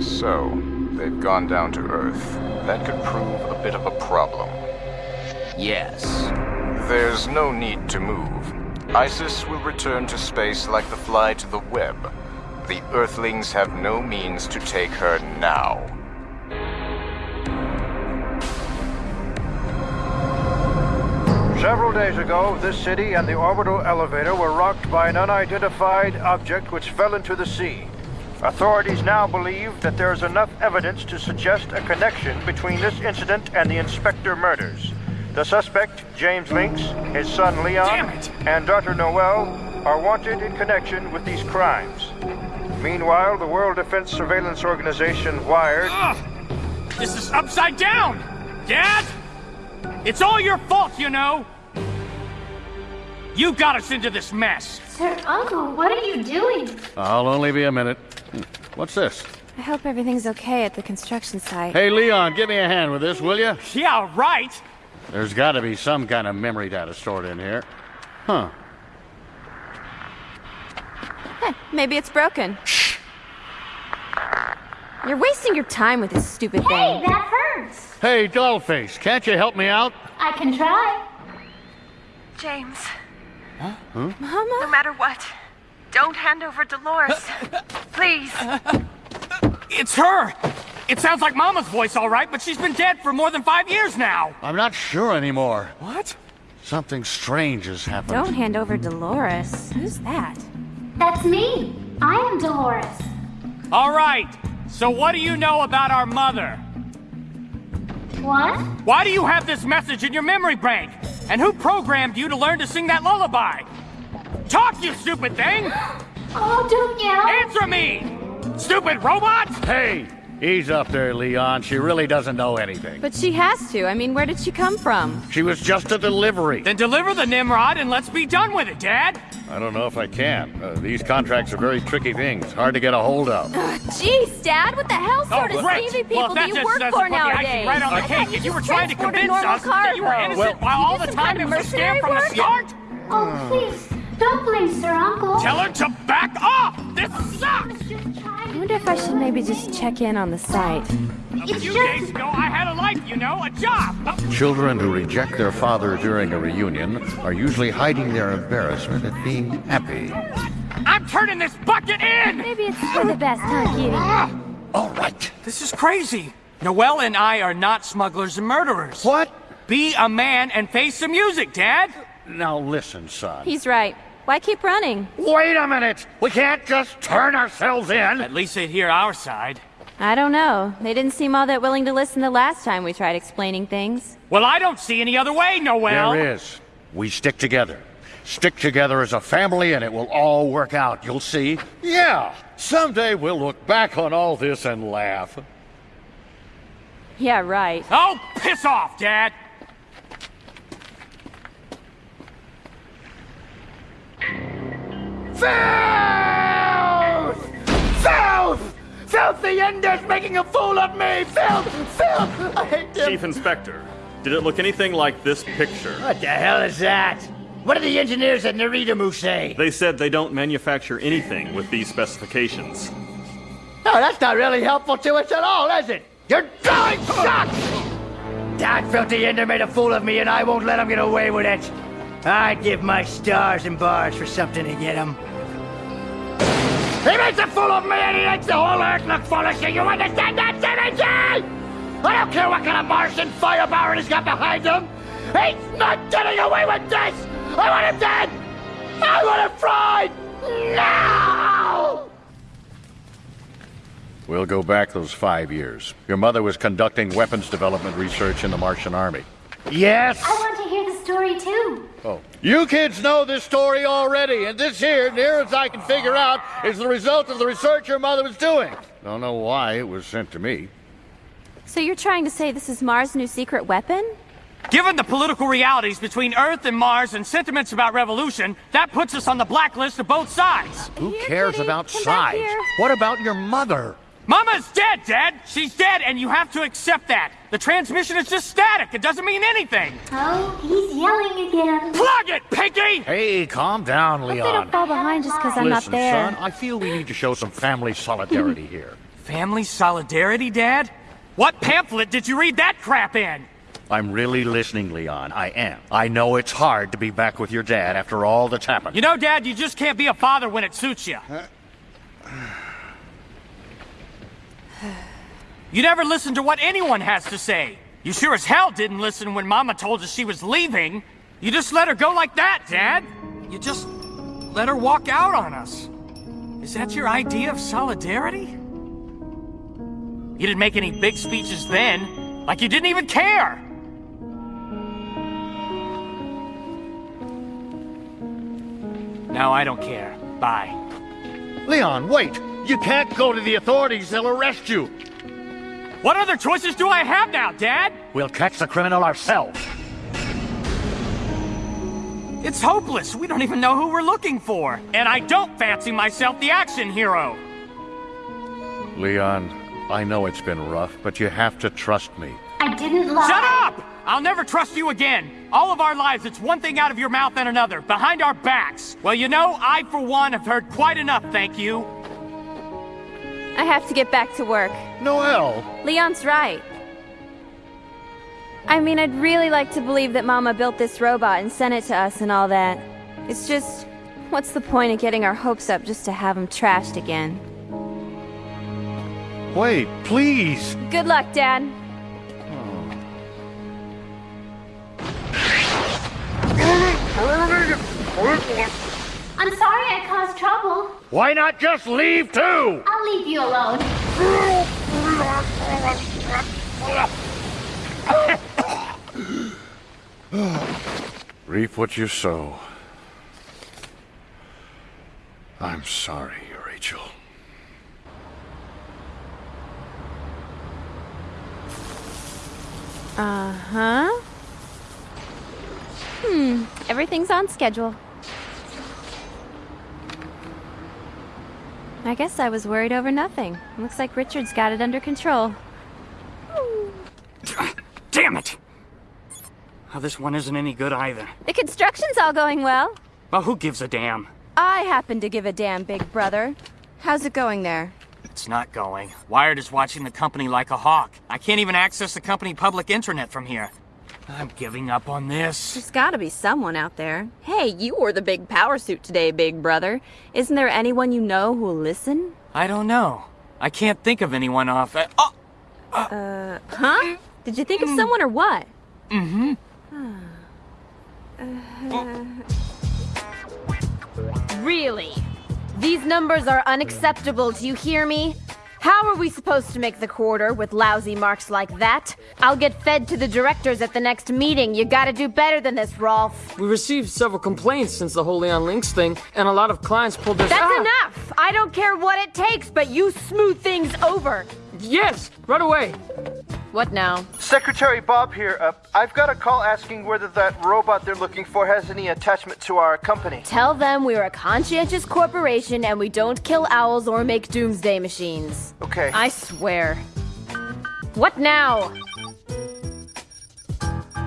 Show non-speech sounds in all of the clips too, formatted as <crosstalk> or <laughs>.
So, they've gone down to Earth. That could prove a bit of a problem. Yes. There's no need to move. ISIS will return to space like the fly to the web. The Earthlings have no means to take her now. Several days ago, this city and the orbital elevator were rocked by an unidentified object which fell into the sea. Authorities now believe that there is enough evidence to suggest a connection between this incident and the Inspector murders. The suspect, James Lynx, his son Leon, and daughter Noelle are wanted in connection with these crimes. Meanwhile, the World Defense Surveillance Organization, WIRED, Ugh! This is upside down! Dad! It's all your fault, you know! You got us into this mess! Sir Uncle, what are you doing? I'll only be a minute. What's this? I hope everything's okay at the construction site. Hey, Leon, give me a hand with this, will you? Yeah, right! There's got to be some kind of memory data stored in here. Huh. Heh, maybe it's broken. You're wasting your time with this stupid Hey, thing. that hurts. Hey, Dollface, can't you help me out? I can try. James, Huh? Mama? no matter what, don't hand over Dolores. <laughs> Please. It's her! It sounds like Mama's voice, all right, but she's been dead for more than five years now! I'm not sure anymore. What? Something strange has happened. Don't hand over Dolores. Who's that? That's me. I am Dolores. All right, so what do you know about our mother? What? Why do you have this message in your memory bank? And who programmed you to learn to sing that lullaby? Talk, you stupid thing! Oh, don't yell. Answer me! Stupid robot! Hey, ease up there, Leon. She really doesn't know anything. But she has to. I mean, where did she come from? She was just a delivery. Then deliver the Nimrod and let's be done with it, Dad! I don't know if I can. Uh, these contracts are very tricky things, hard to get a hold of. Jeez, Dad, what the hell sort of Oh, great. slavey people well, do you just work doesn't for put the icing nowadays? right on the I cake, you and you were trying to convince normal us that you were cargo. innocent Well- while all the time kind it of was a scam mercenary from the start! Oh, please. Don't blame Sir Uncle. Tell her to back off! This sucks! I wonder if I should maybe just check in on the site. A It's few just- days ago, I had a life, you know, a job! Children who reject their father during a reunion are usually hiding their embarrassment at being happy. I'm turning this bucket in! Maybe it's for the best, huh, Kitty? Ah! All right. This is crazy. Noel and I are not smugglers and murderers. What? Be a man and face the music, Dad! Now listen, son. He's right. Why keep running? Wait a minute! We can't just turn ourselves in! At least they'd hear our side. I don't know. They didn't seem all that willing to listen the last time we tried explaining things. Well, I don't see any other way, Noelle! There is. We stick together. Stick together as a family and it will all work out, you'll see. Yeah! Someday we'll look back on all this and laugh. Yeah, right. Oh, piss off, Dad! Filth! Filth! Filth! The Ender's making a fool of me! Filth! Filth! I hate them! Chief Inspector, did it look anything like this picture? What the hell is that? What did the engineers at Naridamu say? They said they don't manufacture anything with these specifications. No, that's not really helpful to us at all, is it? Your drawing sucks! That filthy Ender made a fool of me and I won't let him get away with it. I'd give my stars and bars for something to get him. He makes a fool of me and he makes the whole earth look foolish. Do you understand that, Timothy? I don't care what kind of Martian firepower he's got behind him. He's not getting away with this! I want him dead! I want him fried! Now! We'll go back those five years. Your mother was conducting weapons development research in the Martian Army. Yes! Story too. Oh. You kids know this story already, and this here, near as I can figure out, is the result of the research your mother was doing. Don't know why it was sent to me. So you're trying to say this is Mars' new secret weapon? Given the political realities between Earth and Mars and sentiments about revolution, that puts us on the blacklist of both sides. Who Here, cares Kitty, about come back size? What about your mother? Mama's dead, Dad! She's dead, and you have to accept that. The transmission is just static. It doesn't mean anything. Oh, he's yelling again. Plug it, Pinky! Hey, calm down, Hope they Leon. don't fall behind just because I'm not there. Listen, there. son, I feel we need to show some family solidarity <laughs> here. Family solidarity, Dad? What pamphlet did you read that crap in? I'm really listening, Leon. I am. I know it's hard to be back with your dad after all that's happened. You know, Dad, you just can't be a father when it suits you. You never listen to what anyone has to say. You sure as hell didn't listen when Mama told us she was leaving. You just let her go like that, Dad. You just let her walk out on us. Is that your idea of solidarity? You didn't make any big speeches then, like you didn't even care. No, I don't care. Bye. Leon, wait! You can't go to the authorities, they'll arrest you! What other choices do I have now, Dad? We'll catch the criminal ourselves. It's hopeless. We don't even know who we're looking for. And I don't fancy myself the action hero. Leon, I know it's been rough, but you have to trust me. I didn't lie. Shut up! I'll never trust you again. All of our lives, it's one thing out of your mouth and another, behind our backs. Well, you know, I, for one, have heard quite enough, thank you. I have to get back to work. Noel! Leon's right. I mean, I'd really like to believe that Mama built this robot and sent it to us and all that. It's just, what's the point of getting our hopes up just to have them trashed again? Wait, please! Good luck, Dad. I'm sorry I caused trouble. Why not just leave too? I'll leave you alone. Reap what you sow. I'm sorry, Rachel. Uh-huh. Hmm, everything's on schedule. I guess I was worried over nothing. Looks like Richard's got it under control. Damn it! Oh, this one isn't any good either. The construction's all going well. Well, who gives a damn? I happen to give a damn, big brother. How's it going there? It's not going. Wired is watching the company like a hawk. I can't even access the company public intranet from here. I'm giving up on this. There's gotta be someone out there. Hey, you wore the big power suit today, big brother. Isn't there anyone you know who'll listen? I don't know. I can't think of anyone off. Uh, oh! Uh, huh? Did you think of someone or what? Mm-hmm. <sighs> Really? These numbers are unacceptable, do you hear me? How are we supposed to make the quarter with lousy marks like that? I'll get fed to the directors at the next meeting. You gotta do better than this, Rolf. We received several complaints since the Holy on Links thing, and a lot of clients pulled their- That's Ah! enough! I don't care what it takes, but you smooth things over. Yes, right away. What now? Secretary Bob here. Uh, I've got a call asking whether that robot they're looking for has any attachment to our company. Tell them we're a conscientious corporation and we don't kill owls or make doomsday machines. Okay. I swear. What now?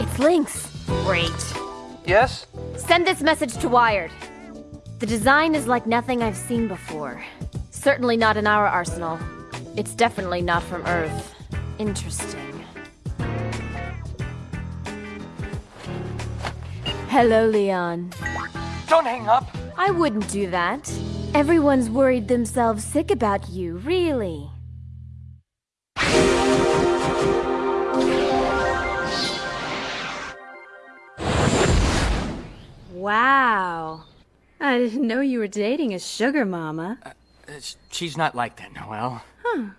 It's Lynx. Great. Yes? Send this message to Wired. The design is like nothing I've seen before. Certainly not in our arsenal. It's definitely not from Earth. Interesting. Hello, Leon. Don't hang up. I wouldn't do that. Everyone's worried themselves sick about you, really. Wow. I didn't know you were dating a sugar mama. Uh, she's not like that, Noelle. Huh.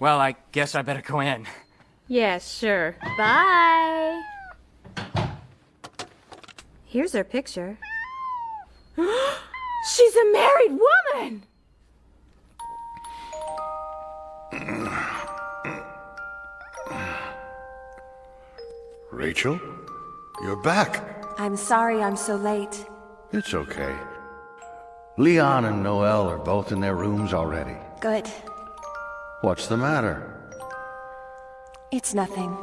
Well, I guess I better go in. Yeah, sure. Bye. Here's her picture. <gasps> She's a married woman! Rachel? You're back. I'm sorry I'm so late. It's okay. Leon and Noel are both in their rooms already. Good. What's the matter? It's nothing.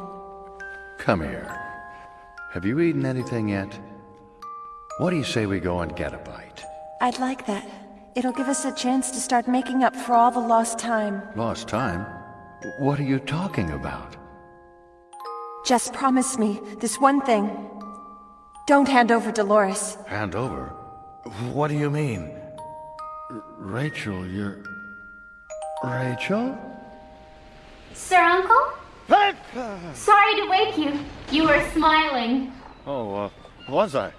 Come here. Have you eaten anything yet? What do you say we go and get a bite? I'd like that. It'll give us a chance to start making up for all the lost time. Lost time? What are you talking about? Just promise me this one thing. Don't hand over Dolores. Hand over? What do you mean? R Rachel, you're... Rachel? Sir Uncle? Sorry to wake you. You were smiling. Oh, uh, was I?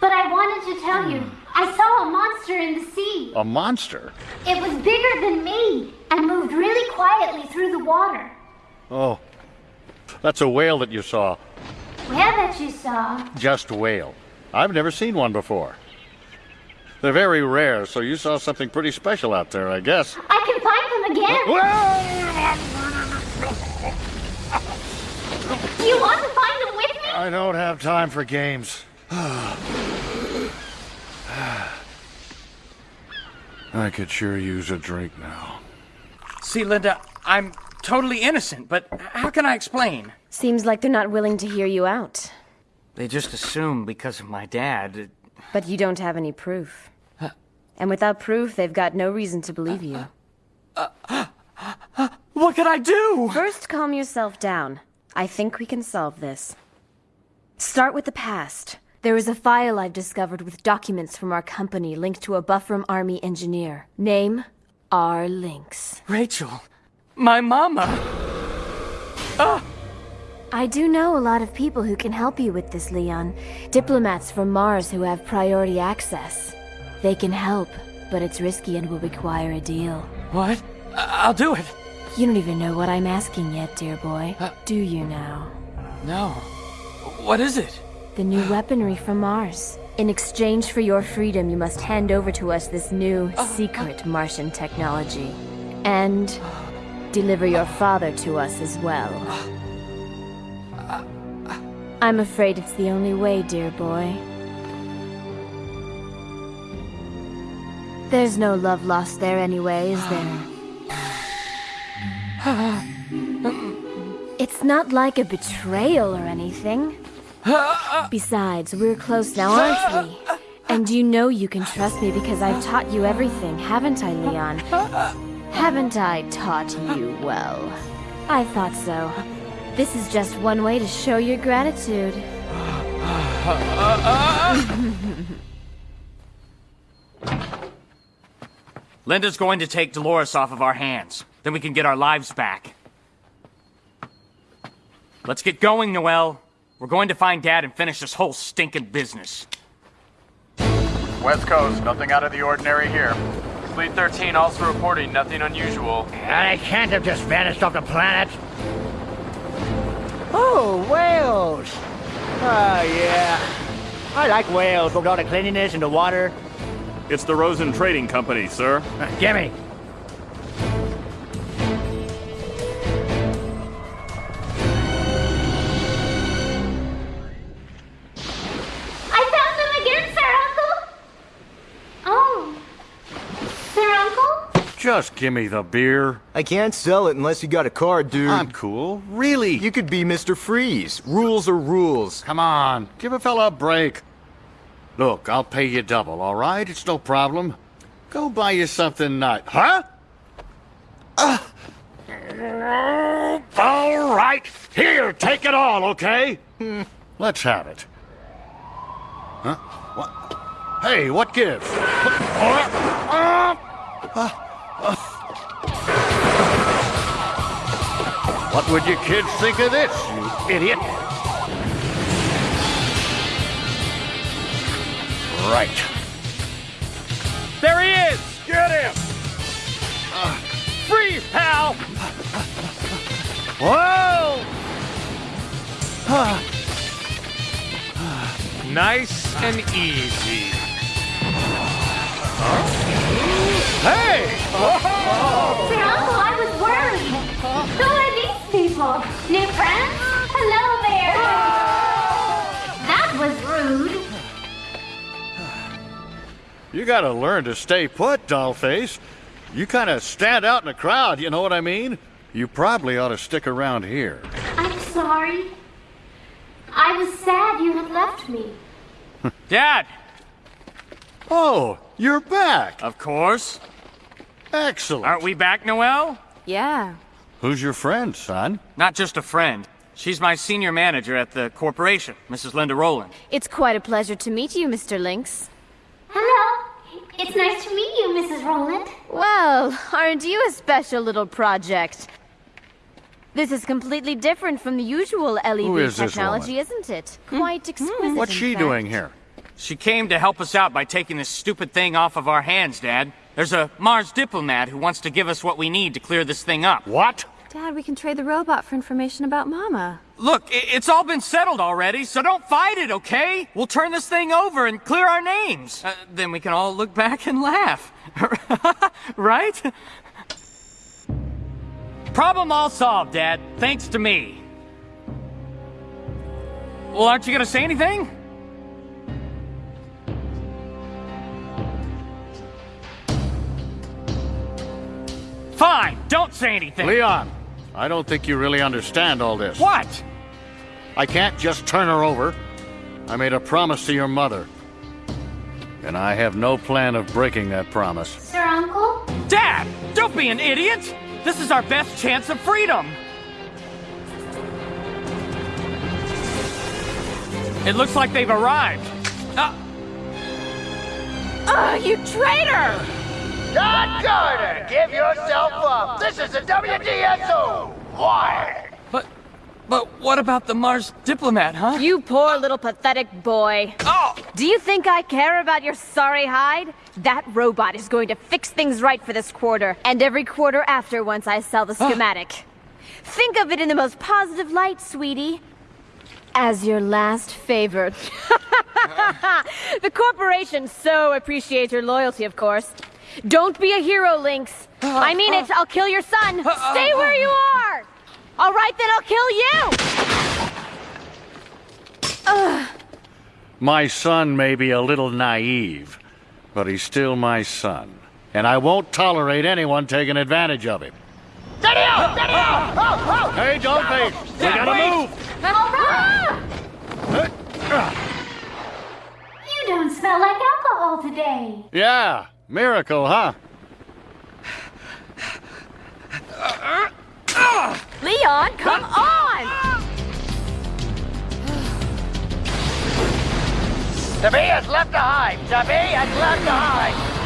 But I wanted to tell you, I saw a monster in the sea. A monster? It was bigger than me and moved really quietly through the water. Oh, that's a whale that you saw. Whale that you saw? Just whale. I've never seen one before. They're very rare, so you saw something pretty special out there, I guess. I can find them again. You want to find them with me? I don't have time for games. <sighs> I could sure use a drink now. See, Linda, I'm totally innocent, but how can I explain? Seems like they're not willing to hear you out. They just assume because of my dad. But you don't have any proof. And without proof, they've got no reason to believe you. <gasps> Uh, <gasps> uh, uh, what can I do? First, calm yourself down. I think we can solve this. Start with the past. There is a file I've discovered with documents from our company linked to a Buffram Army engineer. Name, R. Lynx. Rachel, my mama. Ah! I do know a lot of people who can help you with this, Leon. Diplomats from Mars who have priority access. They can help, but it's risky and will require a deal. What? I'll do it. You don't even know what I'm asking yet, dear boy. Do you now? No. What is it? The new weaponry from Mars. In exchange for your freedom, you must hand over to us this new, secret Martian technology. And deliver your father to us as well. I'm afraid it's the only way, dear boy. There's no love lost there anyway, is there? <sighs> It's not like a betrayal or anything. Besides, we're close now, aren't we? And you know you can trust me because I've taught you everything, haven't I, Leon? Haven't I taught you well? I thought so. This is just one way to show your gratitude. <laughs> Linda's going to take Dolores off of our hands. Then we can get our lives back. Let's get going, Noel. We're going to find Dad and finish this whole stinking business. West Coast, nothing out of the ordinary here. Fleet 13 also reporting nothing unusual. And I can't have just vanished off the planet. Oh, whales! Oh, yeah. I like whales with all the cleanliness and the water. It's the Rosen Trading Company, sir. Gimme. Just give me the beer. I can't sell it unless you got a card, dude. I'm cool. Really? You could be Mr. Freeze. Rules are rules. Come on, give a fella a break. Look, I'll pay you double, all right? It's no problem. Go buy you something nice. Huh? Uh. All right. Here, take it all, okay? Hmm. Let's have it. Huh? What? Hey, what gives? What would you kids think of this, you idiot? Right. There he is! Get him! Freeze, pal! Whoa! Nice and easy. Hey! Sir Uncle, I was worried. Who are these people? New friends? Hello there. That was rude. You gotta learn to stay put, dollface. You kind of stand out in a crowd, you know what I mean? You probably ought to stick around here. I'm sorry. I was sad you had left me. Dad! Oh, you're back. Of course. Excellent. Aren't we back, Noel? Yeah. Who's your friend, son? Not just a friend. She's my senior manager at the corporation, Mrs. Linda Rowland. It's quite a pleasure to meet you, Mr. Lynx. Hello. It's nice to meet you, Mrs. Rowland. Well, aren't you a special little project? This is completely different from the usual Who LED is technology, isn't it? Hmm. Quite hmm. exquisite. What's in she fact. doing here? She came to help us out by taking this stupid thing off of our hands, Dad. There's a Mars diplomat who wants to give us what we need to clear this thing up. What? Dad, we can trade the robot for information about Mama. Look, it's all been settled already, so don't fight it, okay? We'll turn this thing over and clear our names. Uh, then we can all look back and laugh. <laughs> right? Problem all solved, Dad. Thanks to me. Well, aren't you gonna say anything? Fine, don't say anything. Leon, I don't think you really understand all this. What? I can't just turn her over. I made a promise to your mother. And I have no plan of breaking that promise. Sir Uncle? Dad, don't be an idiot! This is our best chance of freedom! It looks like they've arrived. Uh, Ugh, you traitor! John Carter, give yourself up. This is the WDSO. Why? but, but what about the Mars diplomat, huh? You poor little pathetic boy. Oh! Do you think I care about your sorry hide? That robot is going to fix things right for this quarter, and every quarter after once I sell the ah. schematic. Think of it in the most positive light, sweetie. As your last favor. <laughs> the corporation so appreciates your loyalty, of course. Don't be a hero, Lynx. Uh, I mean it, uh, I'll kill your son. Uh, Stay where you are! All right, then I'll kill you! Ugh. My son may be a little naive, but he's still my son. And I won't tolerate anyone taking advantage of him. Steady out! Steady out! Oh, oh! Hey, Dollface! We Dad, gotta wait! move! You don't smell like alcohol today. Yeah, miracle, huh? Leon, come on! The has left the hive. The has left the hive.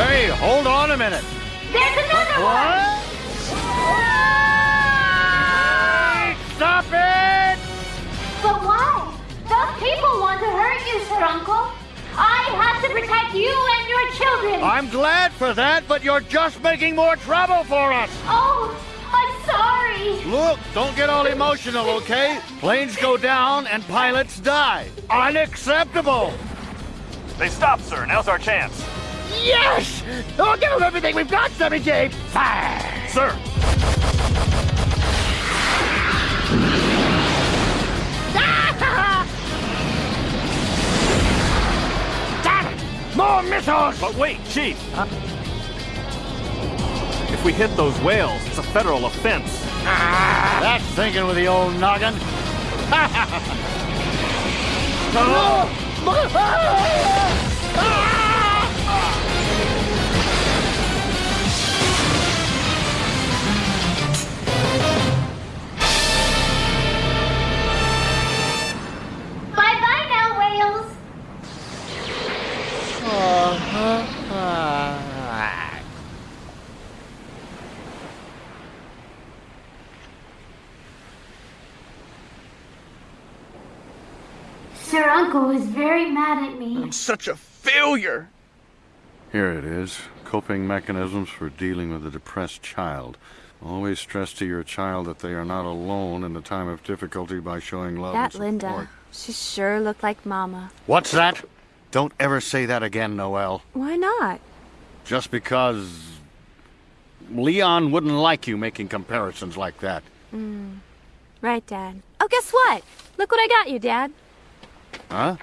Hey, hold on a minute. There's another one! Stop it! But why? Those people want to hurt you, Sir Uncle. I have to protect you and your children. I'm glad for that, but you're just making more trouble for us. Oh, I'm sorry. Look, don't get all emotional, okay? Planes go down and pilots die. Unacceptable! They stopped, sir. Now's our chance. Yes! Oh, give them everything we've got, Sammy J. Fire! Sir, <laughs> Damn it! More missiles! but wait, Chief. If we hit those whales, it's a federal offense. Ah, that's thinking with the old noggin. <laughs> Bye I'm such a failure. Here it is coping mechanisms for dealing with a depressed child. Always stress to your child that they are not alone in the time of difficulty by showing love That and support. Linda. She sure looked like Mama. What's that? Don't ever say that again, Noel. Why not? Just because Leon wouldn't like you making comparisons like that. Mm. Right, Dad. Oh, guess what? Look what I got you, Dad. Huh?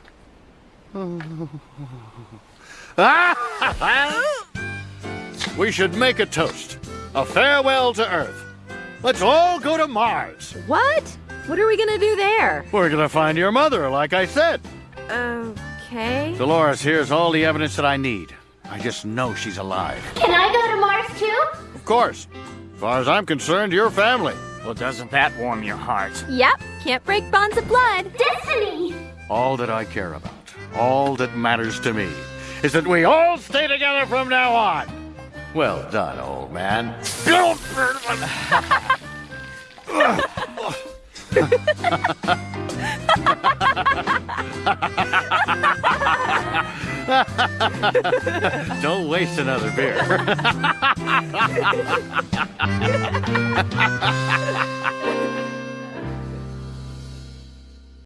<laughs> we should make a toast. A farewell to Earth. Let's all go to Mars. What? What are we gonna do there? We're gonna find your mother, like I said. Okay. Dolores, here's all the evidence that I need. I just know she's alive. Can I go to Mars too? Of course. As far as I'm concerned, your family. Well, doesn't that warm your heart? Yep, can't break bonds of blood. Destiny! All that I care about, all that matters to me, is that we all stay together from now on. Well done, old man. Don't waste another beer. <laughs>